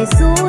giỏi suốt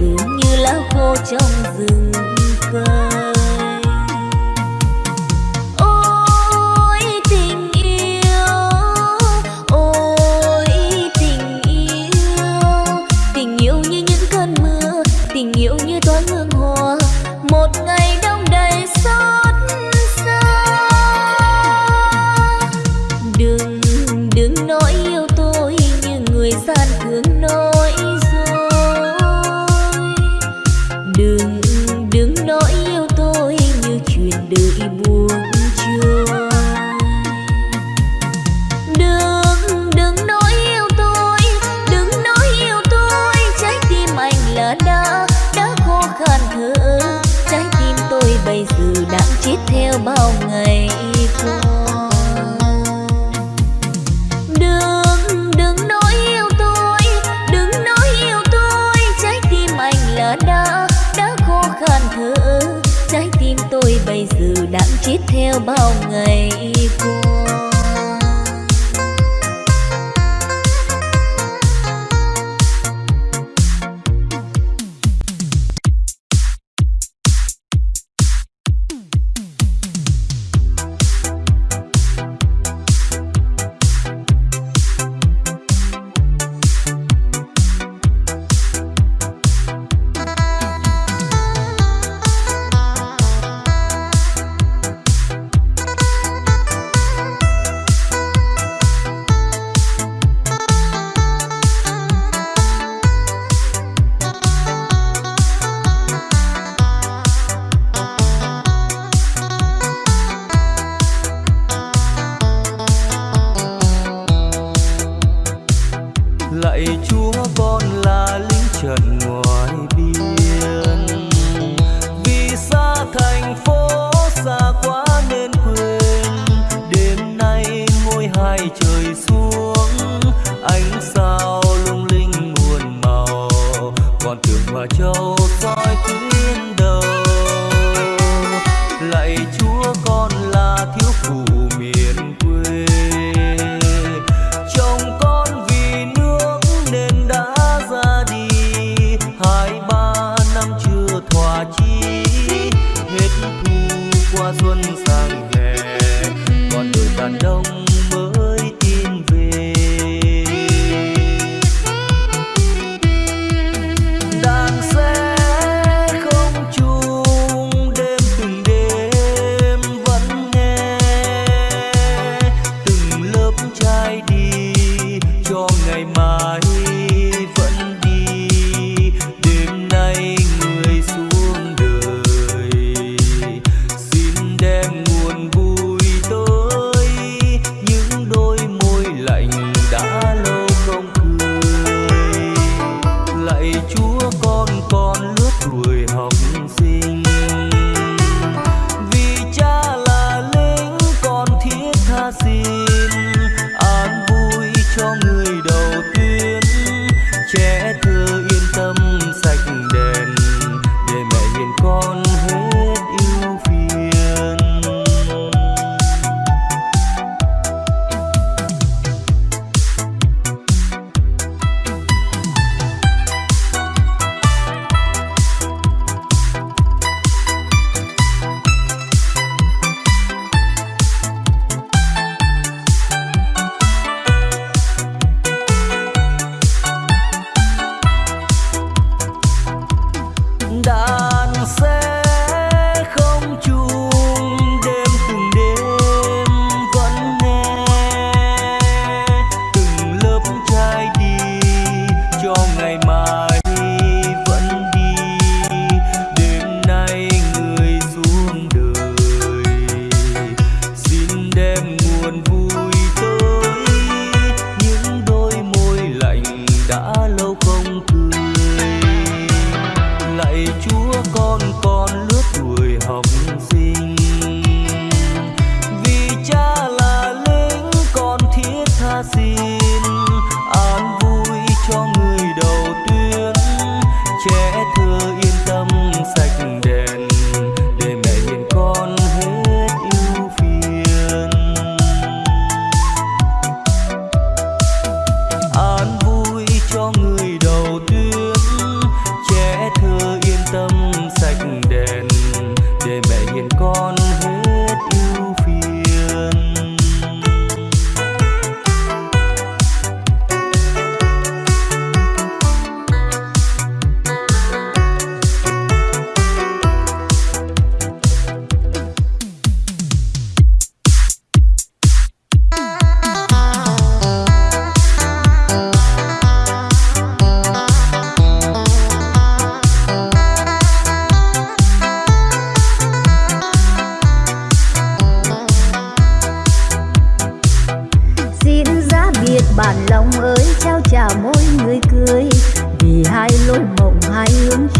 dường như lá khô trong rừng. Theo bao ngày.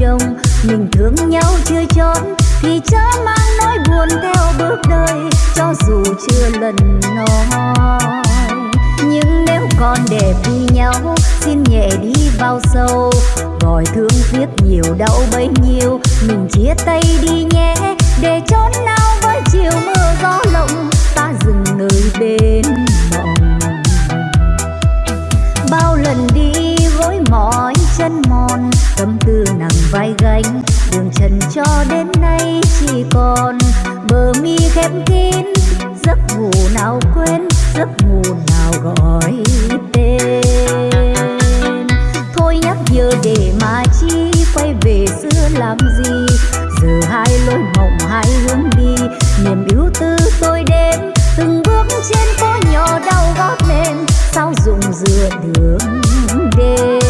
chồng. Mình thương nhau chưa chốn thì chớ mang nỗi buồn theo bước đời, cho dù chưa lần nói. Nhưng nếu còn đẹp vui nhau, xin nhẹ đi vào sâu. Gọi thương tiếc nhiều đau bấy nhiêu, mình chia tay đi nhé. Để chốn nào với chiều mưa gió lộng, ta dừng nơi bên mộng. Bao lần đi gối mỏi chân mòn tâm tư nặng vai gánh. Đường trần cho đến nay chỉ còn bờ mi khép kín. Giấc ngủ nào quên, giấc ngủ nào gọi tên. Thôi nhắc nhở để mà chi quay về xưa làm gì? Giờ hai lối mộng, hai hướng đi, niềm ưu tư tôi đến từng bước trên phố nhỏ đau gót lên, sao dùng dừa đường đêm?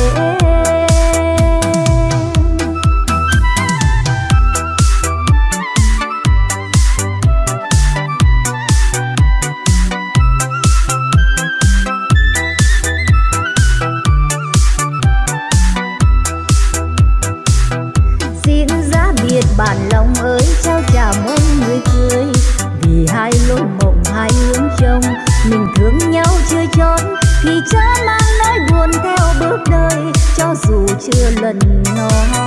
Mình thương nhau chưa chấm thì chớ mang nỗi buồn theo bước đời, cho dù chưa lần nói.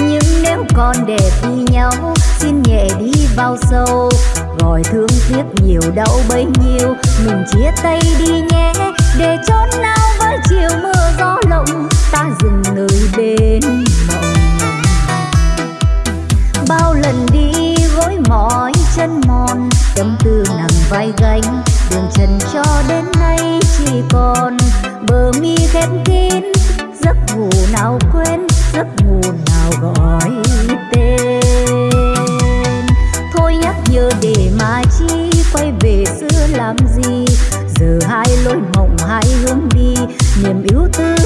Nhưng nếu còn đẹp đi nhau, xin nhẹ đi vào sâu. Gọi thương tiếc nhiều đau bấy nhiêu, mình chia tay đi nhé. Để chốn nào với chiều mưa gió lộng, ta dừng nơi bên mộng. Bao lần đi gối mỏi chân mòn tâm tư vai gánh. Đường trần cho đến nay chỉ còn bờ mi khép kín. Giấc ngủ nào quên, giấc ngủ nào gọi tên. Thôi nhắc nhở để mà chi quay về xưa làm gì? Giờ hai lối mộng, hai hướng đi, niềm yêu tư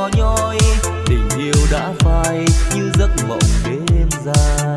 nhỏ nhoi. Tình yêu đã phai như giấc mộng đêm dài.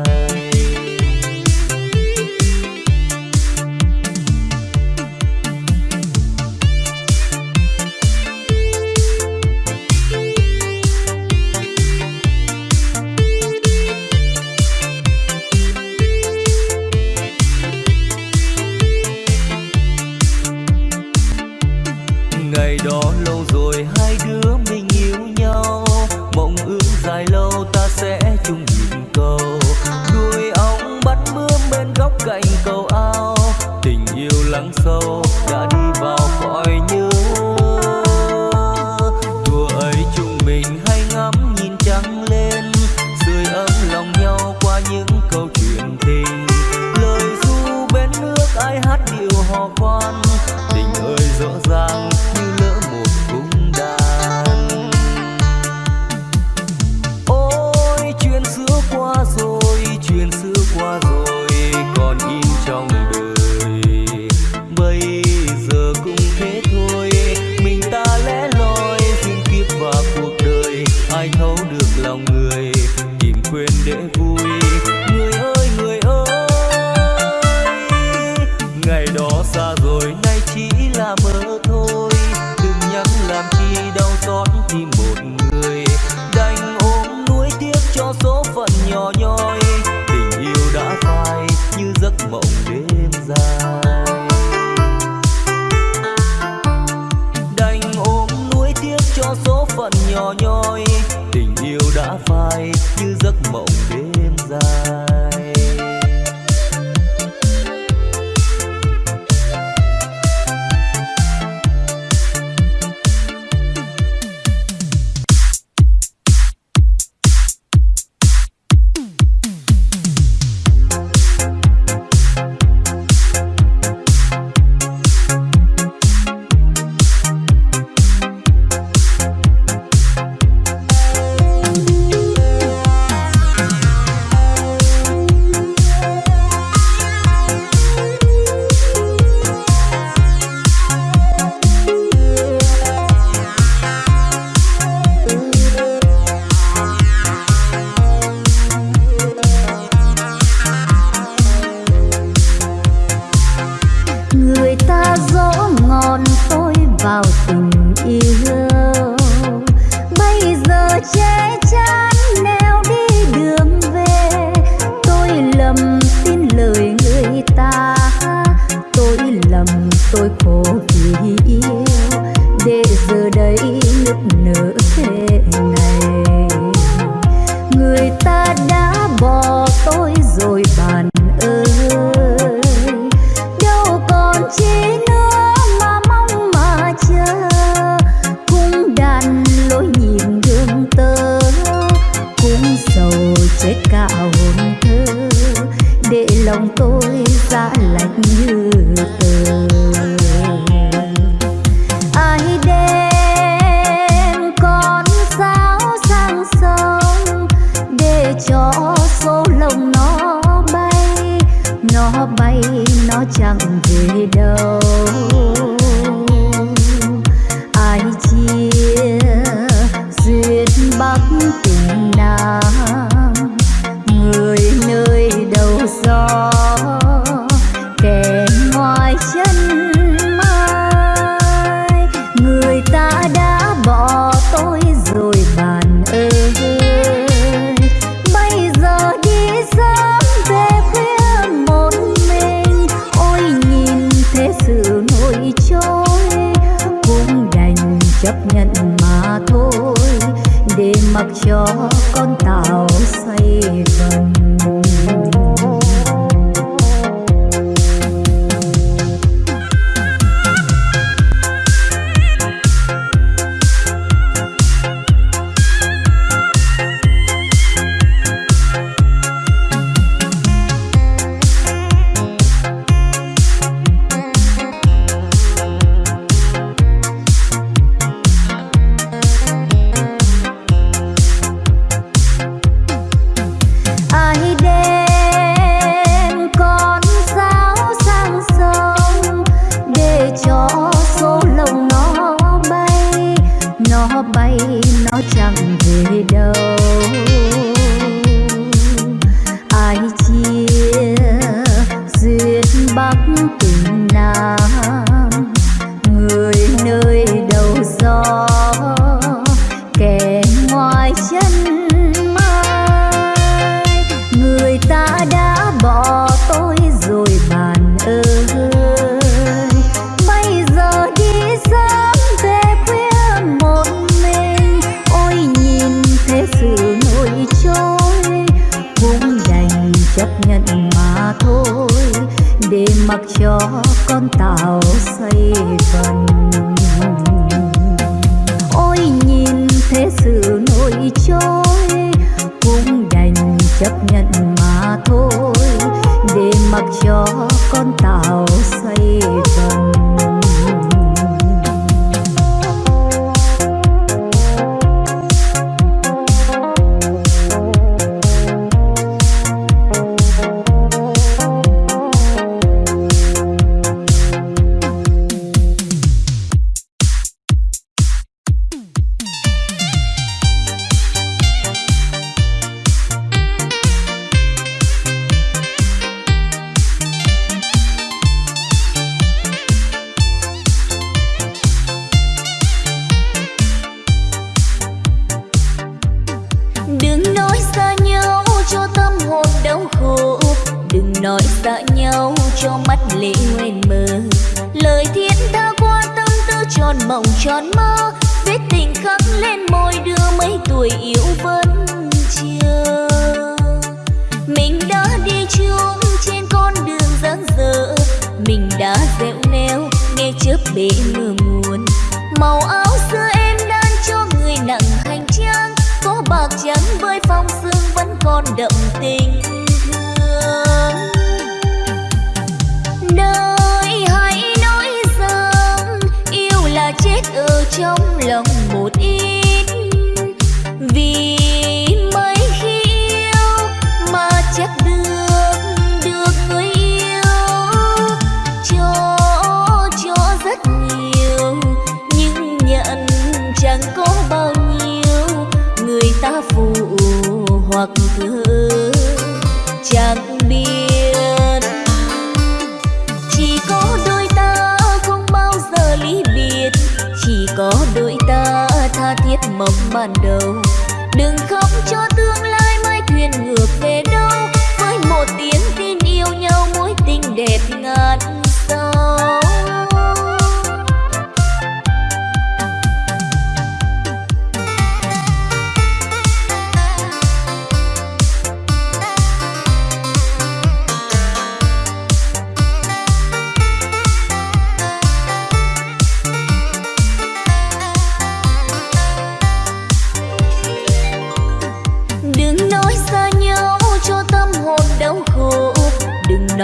cho con tàu.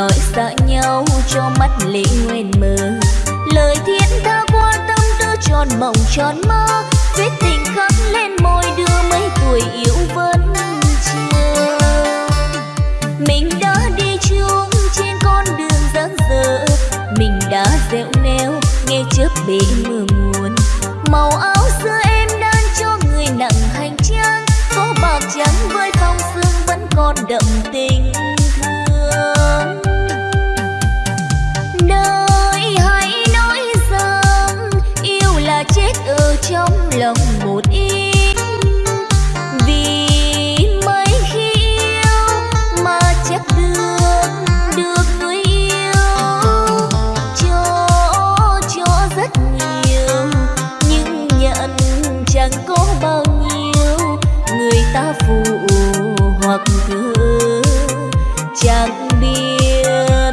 nói xa nhau cho mắt lệ nguyên mơ lời thiên tha qua tâm tư tròn mộng tròn mơ viết tình khắc lên môi đưa mấy tuổi yêu vẫn chưa. Mình đã đi chung trên con đường giang dở, mình đã dẹo neo nghe trước bể mưa muôn màu áo xưa em đang cho người nặng hành trang, có bạc trắng với phong sương vẫn còn đậm tình. thơ chẳng biết.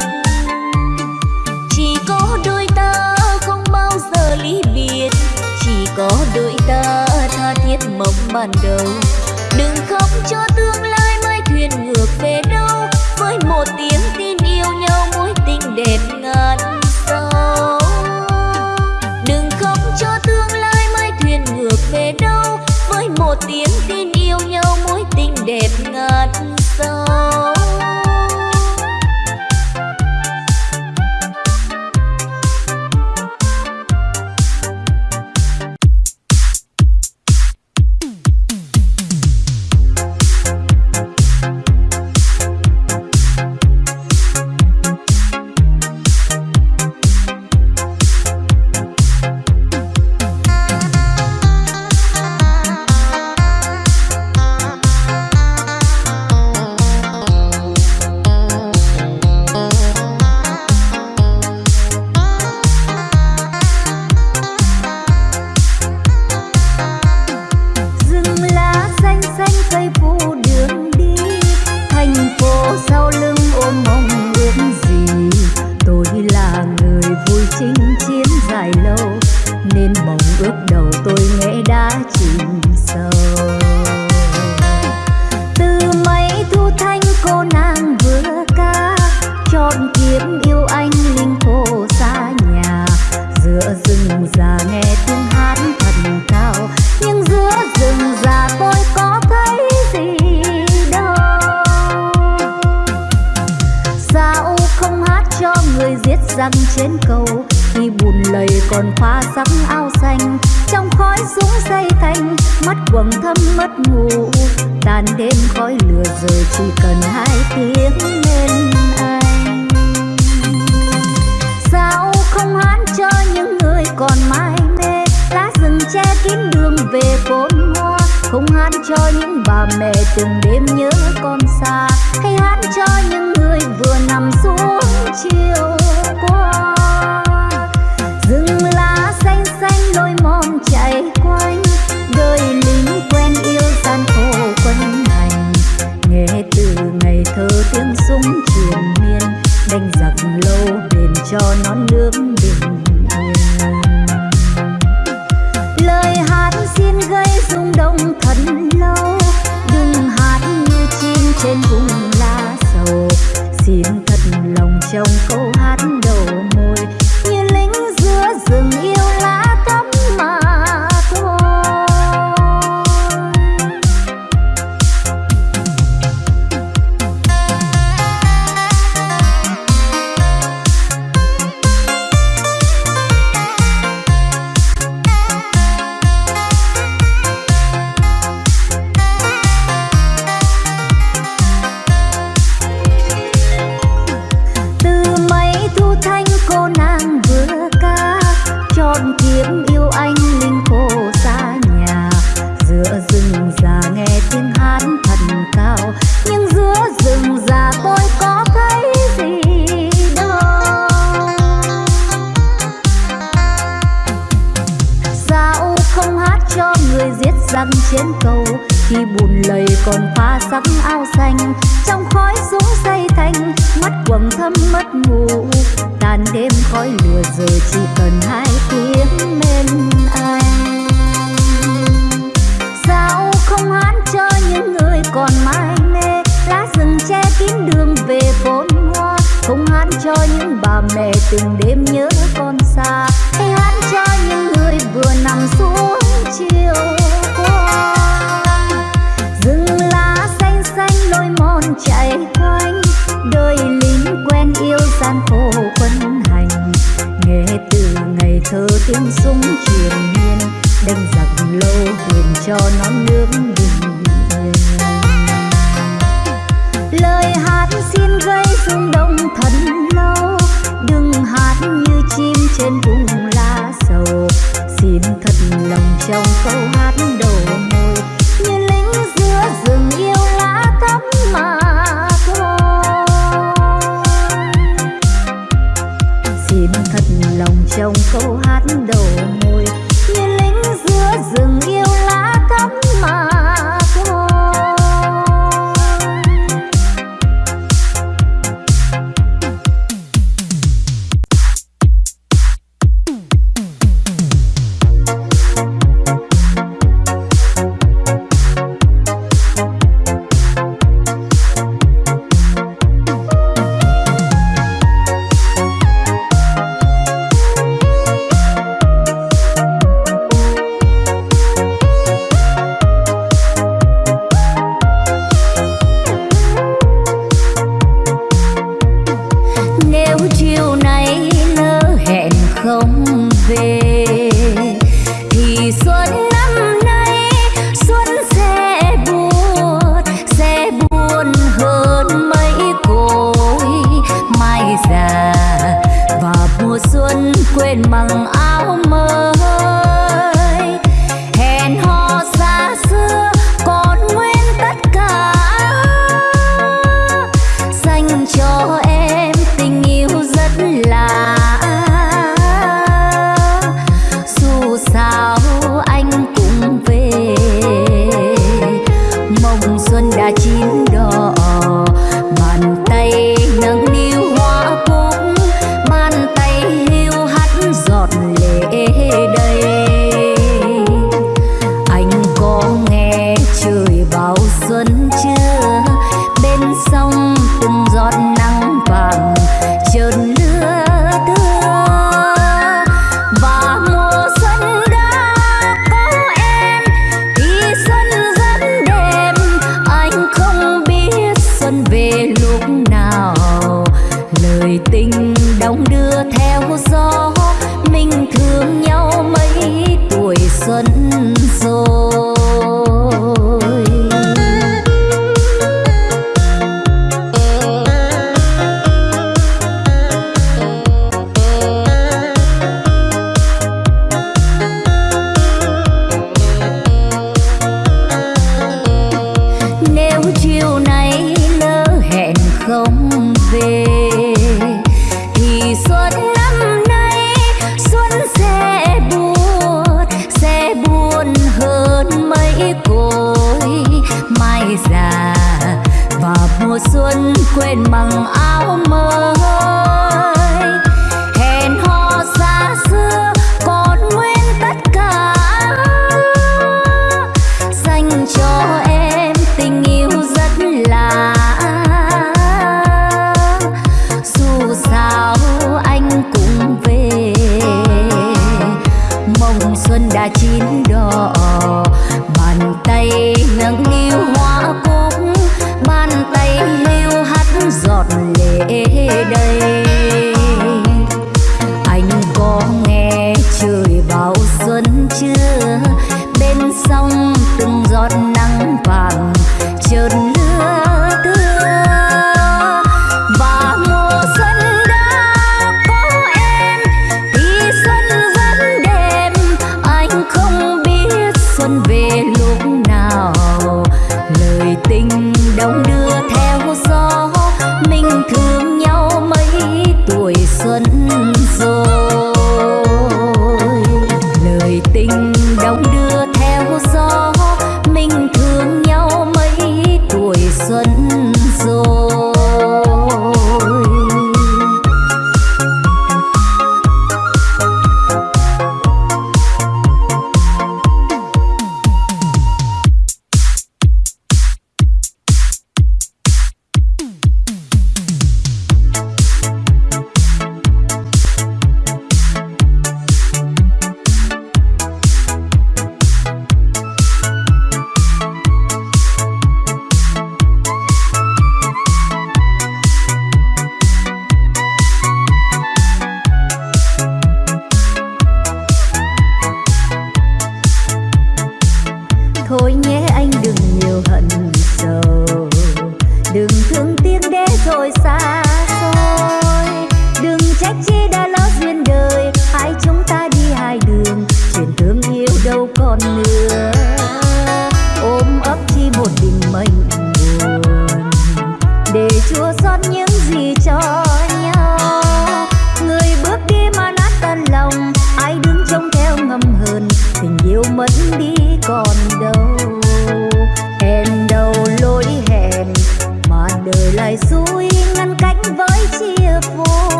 Chỉ có đôi ta không bao giờ lý biệt. Chỉ có đôi ta tha thiết mong ban đầu. Đừng khóc cho tương lai mai thuyền ngược về đâu. Với một tiếng tin yêu nhau mối tình đẹp ngàn sau đừng khóc cho tương lai mai thuyền ngược về đâu. Với một tiếng tin yêu nhau mối tình đẹp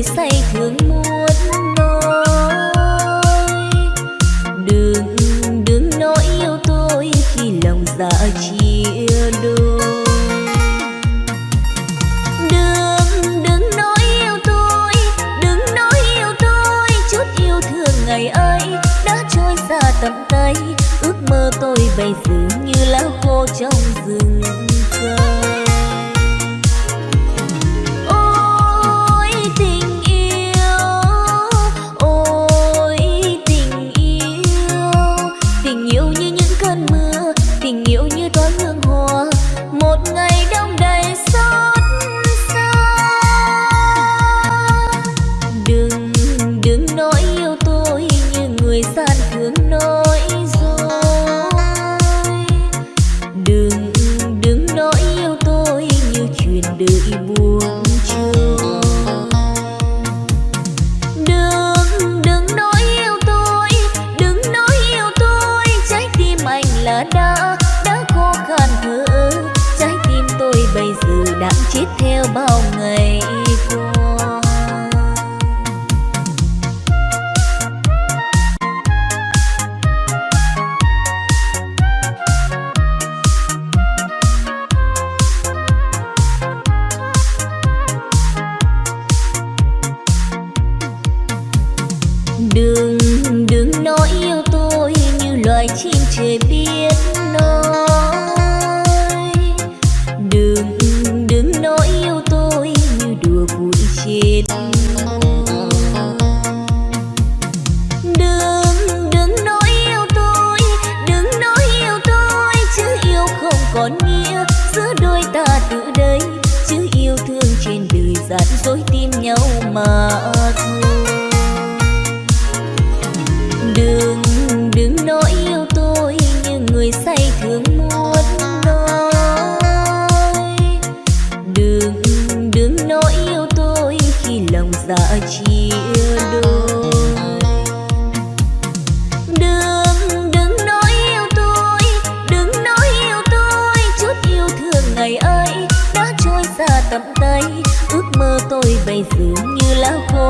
người say thương muốn nói đừng đừng nói yêu tôi khi lòng dạ chia đôi. Đừng đừng nói yêu tôi, đừng nói yêu tôi chút yêu thương ngày ấy đã trôi xa tầm tay. Ước mơ tôi bây giờ như lá khô trong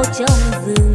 trong rừng.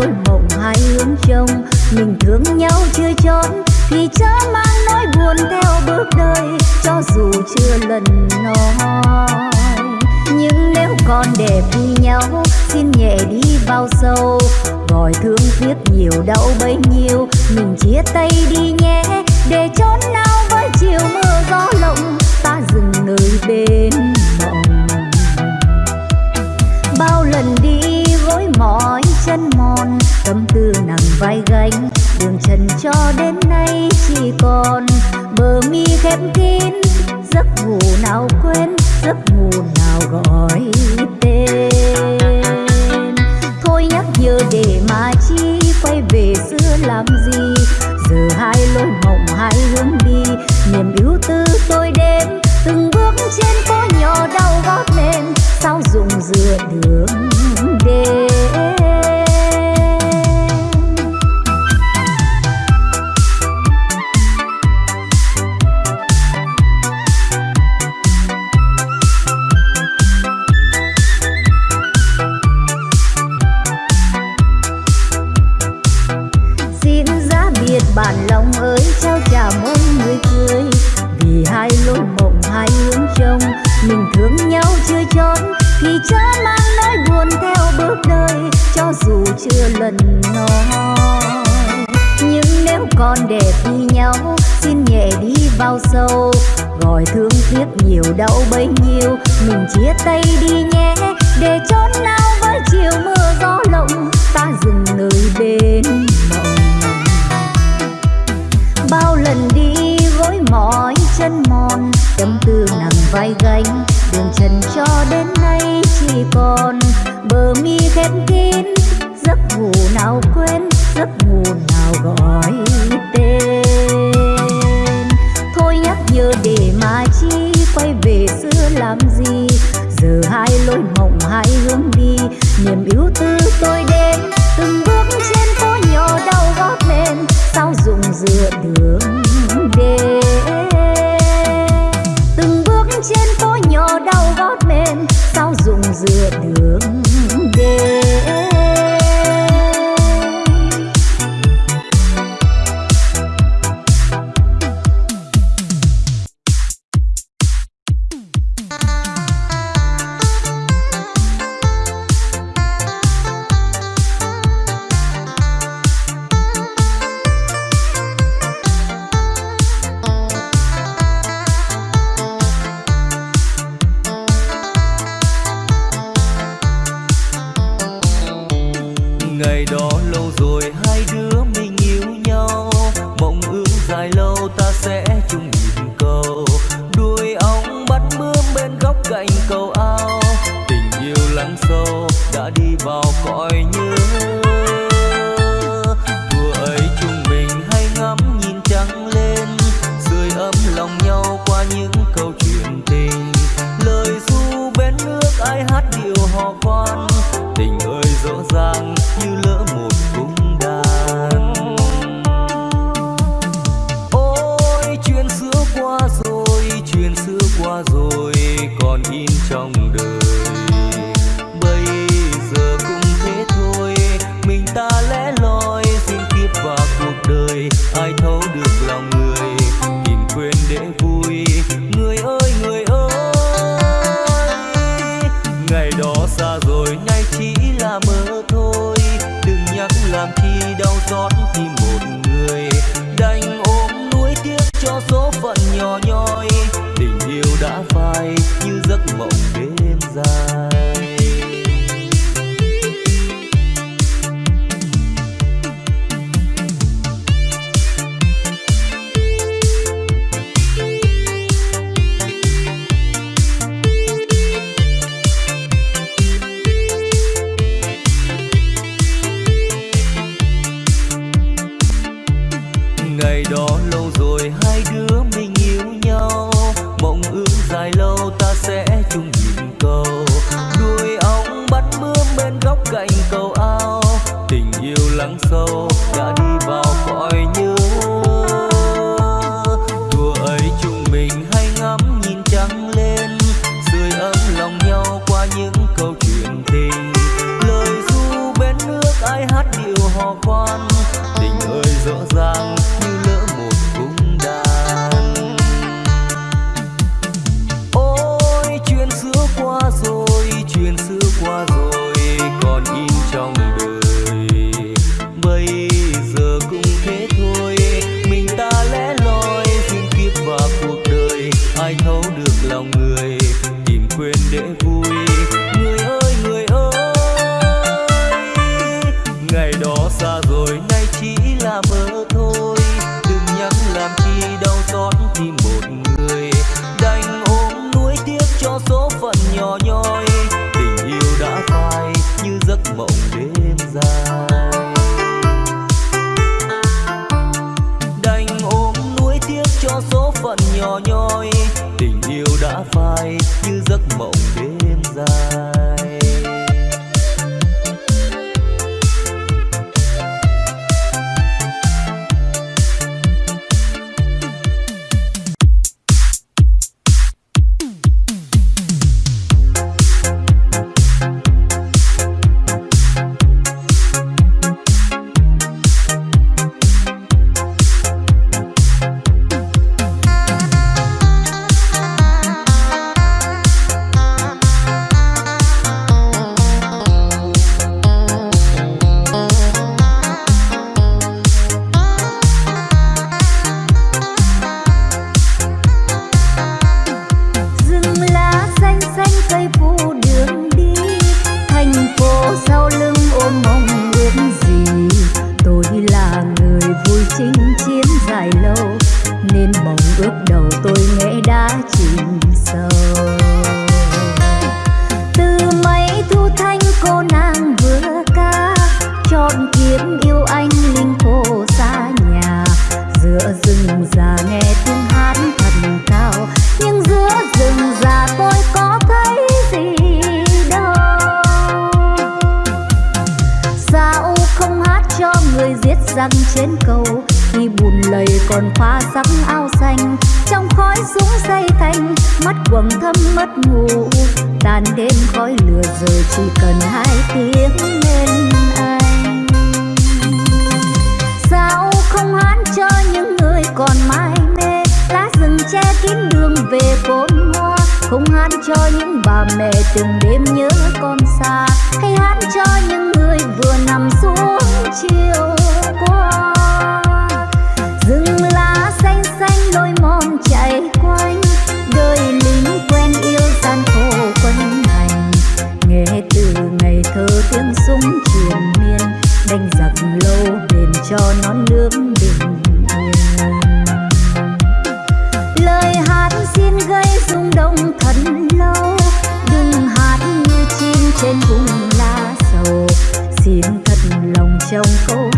đôi mộng hai hướng trông. Mình thương nhau chưa trốn thì chớ mang nỗi buồn theo bước đời cho dù chưa lần nói, nhưng nếu còn đẹp vui nhau, xin nhẹ đi vào sâu. Gọi thương tiếc nhiều đau bấy nhiêu, mình chia tay đi nhé. Để trốn nào với chiều mưa gió lộng, ta dừng nơi bên vai gánh. Đường trần cho đến nay chỉ còn bờ mi khép kín. Giấc ngủ nào quên, giấc ngủ nào gọi tên. Thôi nhắc nhớ để mà chi quay về xưa làm gì? Giờ hai lối mộng, hai hướng đi, niềm ưu tư tôi đến từng bước trên phố nhỏ đau gót lên, sao dùng dừa đường đêm? hai lối mộng hai hướng trông. Mình thương nhau chưa chốn thì chớ mang nỗi buồn theo bước đời, cho dù chưa lần nói. Nhưng nếu còn để thi nhau, xin nhẹ đi vào sâu. Gọi thương tiếc nhiều đau bấy nhiêu, mình chia tay đi nhé. Để chốn nào với chiều mưa gió lộng, ta dừng nơi bên mộng. Bao lần đi tâm tư nặng vai gánh. Đường trần cho đến nay chỉ còn bờ mi khép kín. Giấc ngủ nào quên, giấc ngủ nào gọi tên. xin thật lòng trong câu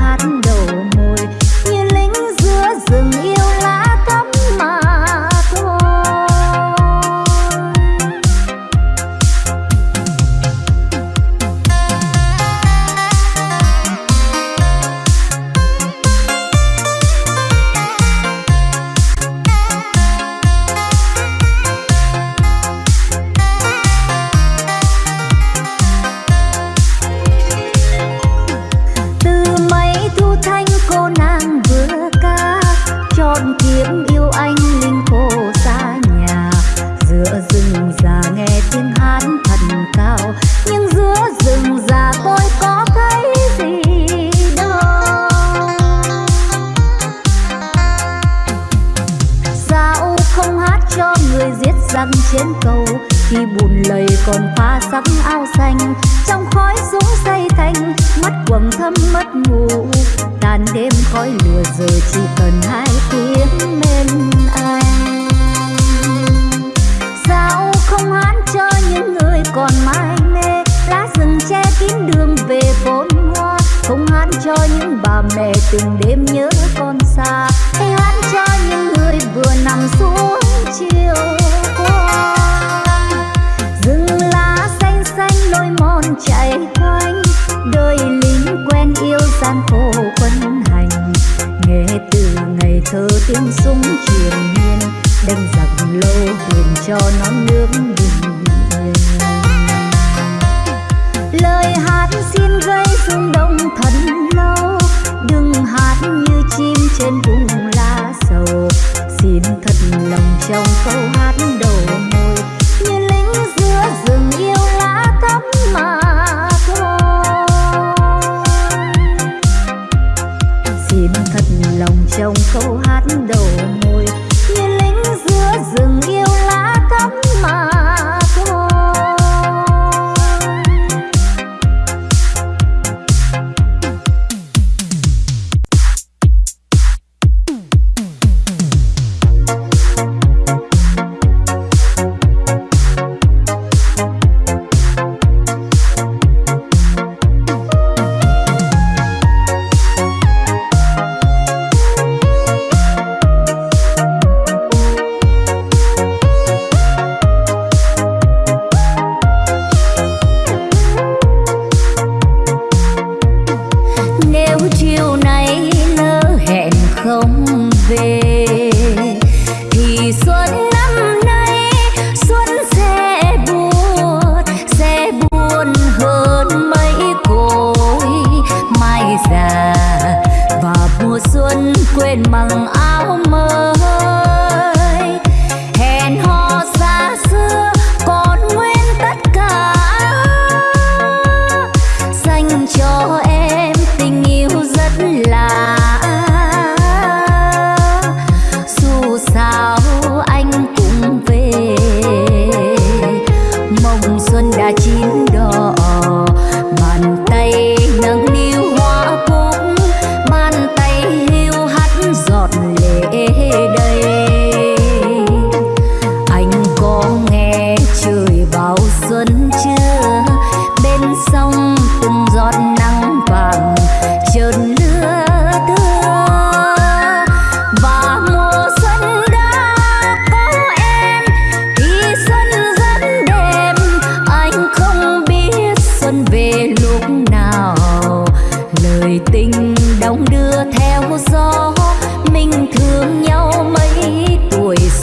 lòng trong câu hát đầu môi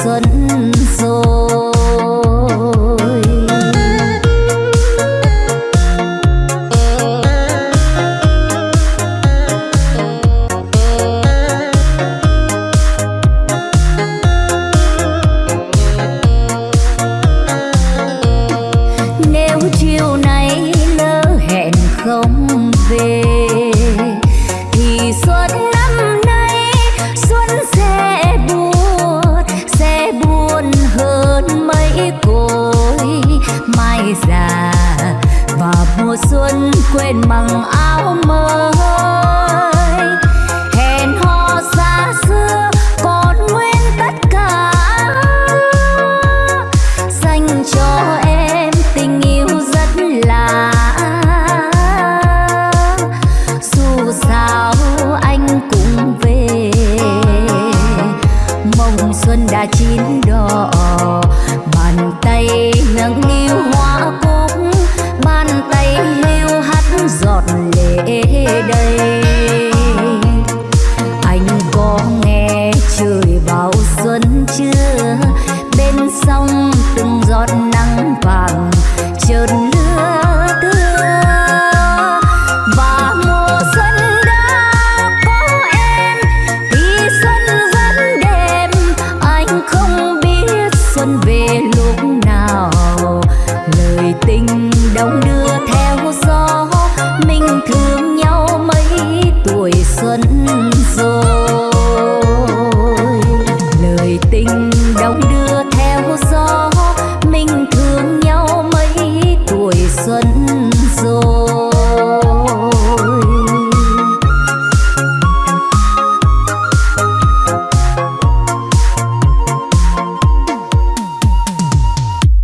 xuân